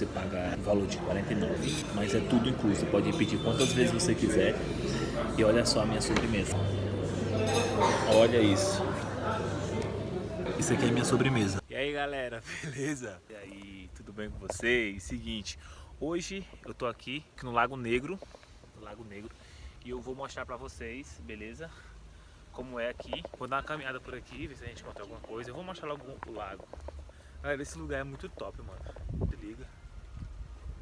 você paga o valor de 49, mas é tudo incluso. Pode repetir quantas vezes você quiser. E olha só a minha sobremesa. Olha isso. Isso aqui é minha sobremesa. E aí galera, beleza? E aí, tudo bem com vocês? Seguinte, hoje eu tô aqui no Lago Negro, no Lago Negro, e eu vou mostrar pra vocês, beleza? Como é aqui. Vou dar uma caminhada por aqui, ver se a gente encontra alguma coisa. Eu vou mostrar logo o lago. Galera, esse lugar é muito top, mano. Se liga.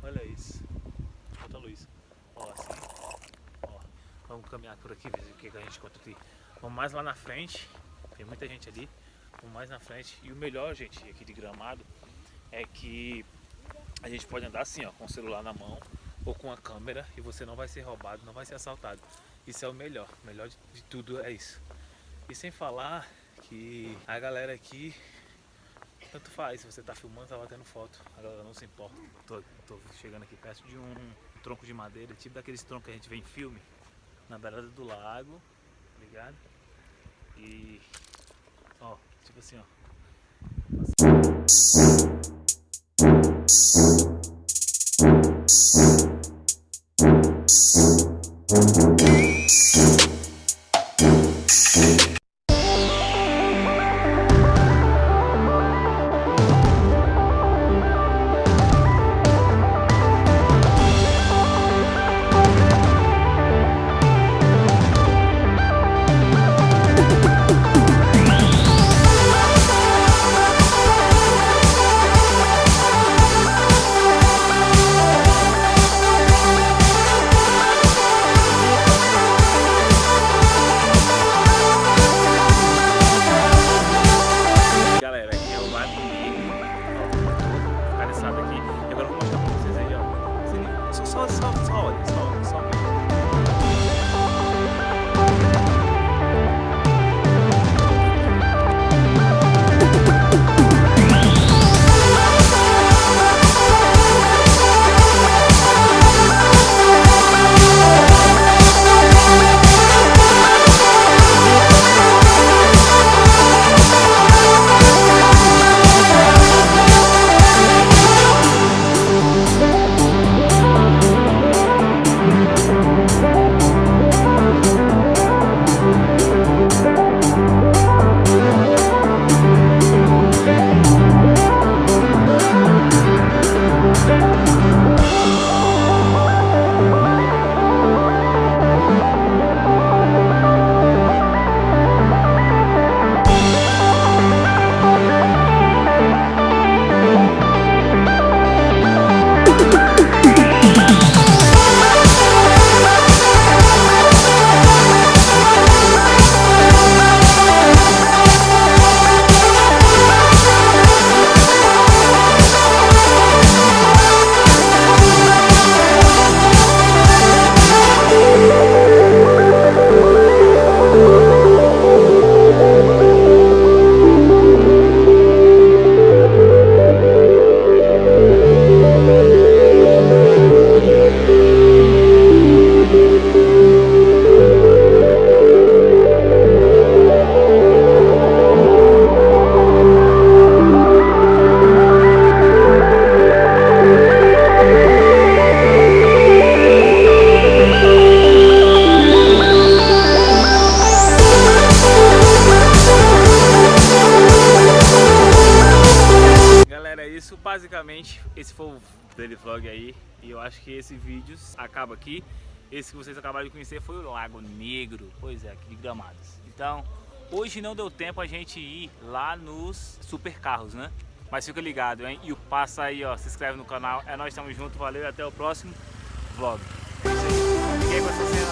Olha isso. Bota a luz. Ó, assim. Ó, vamos caminhar por aqui, ver o que a gente encontra aqui. Vamos mais lá na frente. Tem muita gente ali. Vamos mais na frente. E o melhor, gente, aqui de Gramado, é que a gente pode andar assim, ó, com o celular na mão ou com a câmera e você não vai ser roubado, não vai ser assaltado. Isso é o melhor. O melhor de, de tudo é isso. E sem falar que a galera aqui tanto faz, se você tá filmando, tá batendo foto, a galera não se importa. Tô, tô chegando aqui perto de um, tronco de madeira, tipo daqueles troncos que a gente vê em filme, na beirada do lago, tá ligado? E, ó, tipo assim, ó. 稍稍稍稍稍微。Thank basicamente esse foi o daily vlog aí e eu acho que esse vídeo acaba aqui. Esse que vocês acabaram de conhecer foi o Lago Negro, pois é, aqui de Gramados. Então, hoje não deu tempo a gente ir lá nos supercarros, né? Mas fica ligado, hein? E o passa aí, ó, se inscreve no canal. É nós estamos juntos, valeu e até o próximo vlog. É isso. Fiquei com essa cena,